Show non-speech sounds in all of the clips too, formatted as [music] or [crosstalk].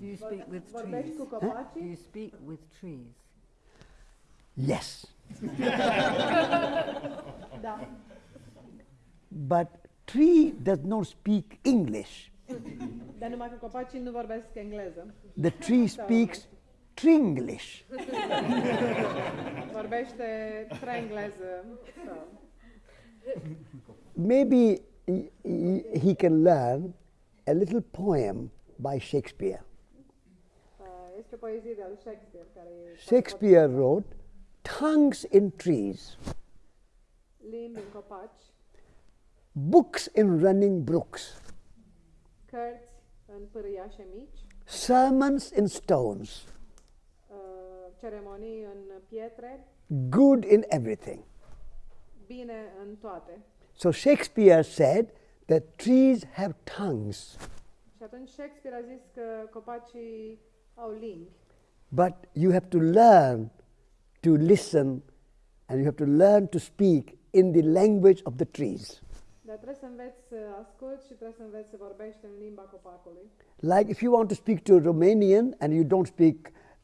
Do you speak with trees? cu Do you speak with trees? Yes. [laughs] But tree does not speak English. Dar numai că copacii nu vorbesc engleză. The tree speaks Tringlish. [laughs] Vorbește trengleză. Maybe he- he he can learn a little poem by Shakespeare. Uh, Este o poezie de al Shakespeare care Shakespeare wrote, Tongues in trees, limbi în copaci, books in running brooks, cărți în pârâiașe mici, sermons in stones, uh, ceremonii în pietre, good in everything. bine în toate. So Shakespeare said that trees have tongues, Și atunci Shakespeare a zis că copacii but you have to learn to listen and you have to learn to speak in the language of the trees. dar trebuie să înveți să asculți și trebuie să înveți să vorbești în limba copacului. Like if you want to speak to a Romanian and you don't speak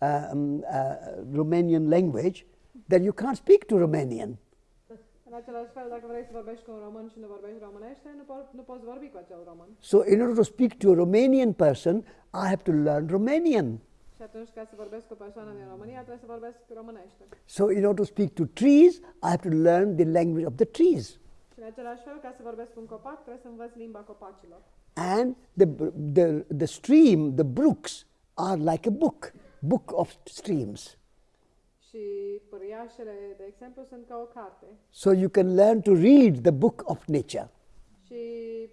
um, uh, Romanian language, then you can't speak to Romanian. În același fel, dacă vrei să vorbești cu un român și nu vorbești românește, nu, po- nu poți vorbi cu acel român. So, in order to speak to a Romanian person, I have to learn Romanian. Și atunci, ca să vorbesc cu o persoană din România, trebuie să vorbesc românește. So, in order to speak to trees, I have to learn the language of the trees. Și în același fel, ca să vorbesc cu un copac, trebuie să învăț limba copacilor. And the, the, the stream, the brooks, are like a book, book of streams. Și pâriașele, de exemplu, sunt ca o carte. So, you can learn to read the book of nature. Și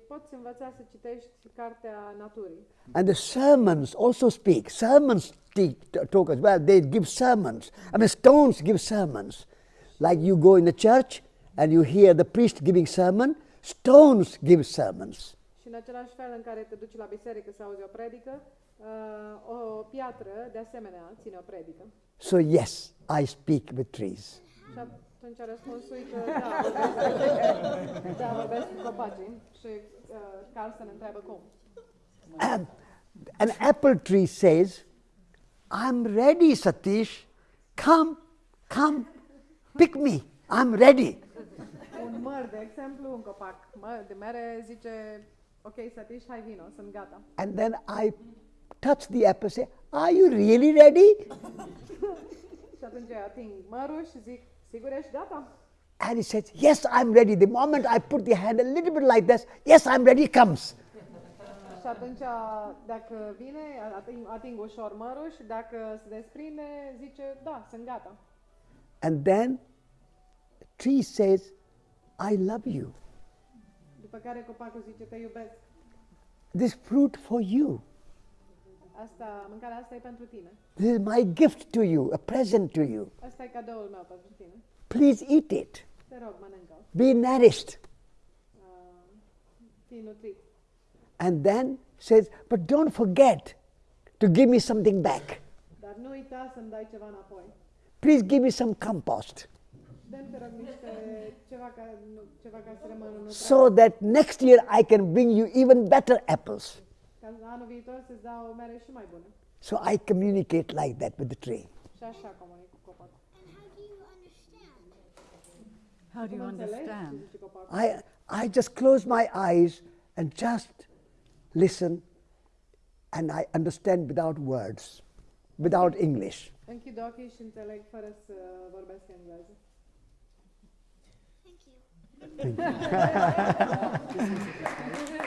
poți învăța să citești cartea naturii. And the sermons also speak. Sermons talk as well. They give sermons. I mean, stones give sermons. Like you go in the church and you hear the priest giving sermon, stones give sermons. Și în același fel în care te duci la biserică să auzi o predică, uh, o piatră, de asemenea, ține o predică. So, yes, I speak with trees. Și atunci răspunsul e că da, [laughs] vorbesc, da, vorbesc cu copacii. Și uh, Carlson întreabă cum. Um, an apple tree says, I'm ready, Satish. Come, come, pick me. I'm ready. Un măr, de exemplu, un copac măr de mere zice, ok, Satish, hai vino, sunt. And then I touch the apple say, Are you really ready? [laughs] Și atunci ating mărul și zic, sigur? And he says, Yes, I'm ready. The moment I put the hand a little bit like this, yes, I'm ready, comes. Și atunci, dacă vine, ating, ating ușor mărul și dacă se desprinde, zice, da, sunt gata. And then tree says, I love you. Care copacul zice, te iubesc. This fruit for you. Asta, mâncarea asta e pentru tine. This is my gift to you, a present to you. Asta e cadoul meu pentru tine. Please eat it. Te rog, mănâncă. Be nourished. Uh, fii nutrit. And then says, But don't forget to give me something back. Dar nu uita să-mi dai ceva înapoi. Please give me some compost Uh, so that next year I can bring you even better apples. Ca anul viitor să-ți dau o mere și mai bună. So I communicate like that with the tree. Și așa comunic cu copacul. And how do you understand? How do you Cum înțelegi ce understand? I, I just close my eyes and just listen, and I understand without words, without English. Închid ochii și înțeleg fără să vorbesc engleză. Thank you. Thank you. [laughs] [laughs]